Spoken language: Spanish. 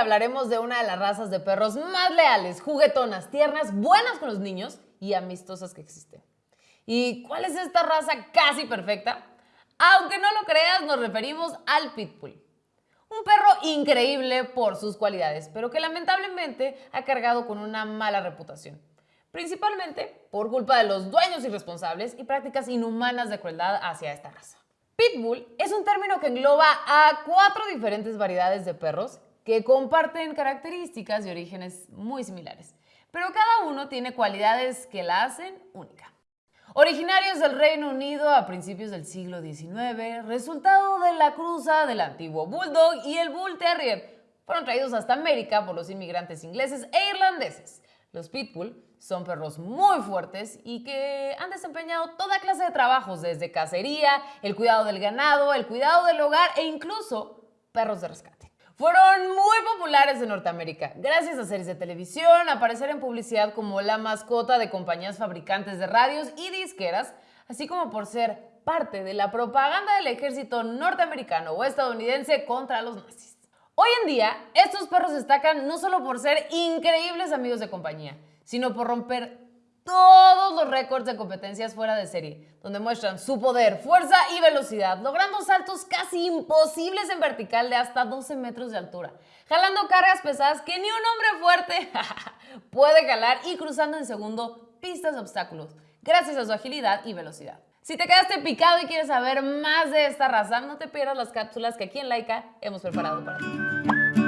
hablaremos de una de las razas de perros más leales, juguetonas, tiernas, buenas con los niños y amistosas que existen. ¿Y cuál es esta raza casi perfecta? Aunque no lo creas, nos referimos al Pitbull. Un perro increíble por sus cualidades, pero que lamentablemente ha cargado con una mala reputación. Principalmente por culpa de los dueños irresponsables y prácticas inhumanas de crueldad hacia esta raza. Pitbull es un término que engloba a cuatro diferentes variedades de perros que comparten características y orígenes muy similares, pero cada uno tiene cualidades que la hacen única. Originarios del Reino Unido a principios del siglo XIX, resultado de la cruza del antiguo Bulldog y el Bull Terrier, fueron traídos hasta América por los inmigrantes ingleses e irlandeses. Los Pitbull son perros muy fuertes y que han desempeñado toda clase de trabajos, desde cacería, el cuidado del ganado, el cuidado del hogar e incluso perros de rescate. Fueron muy populares en Norteamérica, gracias a series de televisión, aparecer en publicidad como la mascota de compañías fabricantes de radios y disqueras, así como por ser parte de la propaganda del ejército norteamericano o estadounidense contra los nazis. Hoy en día, estos perros destacan no solo por ser increíbles amigos de compañía, sino por romper todos los récords de competencias fuera de serie, donde muestran su poder, fuerza y velocidad, logrando saltos casi imposibles en vertical de hasta 12 metros de altura, jalando cargas pesadas que ni un hombre fuerte puede jalar y cruzando en segundo pistas de obstáculos, gracias a su agilidad y velocidad. Si te quedaste picado y quieres saber más de esta raza, no te pierdas las cápsulas que aquí en Laika hemos preparado para ti.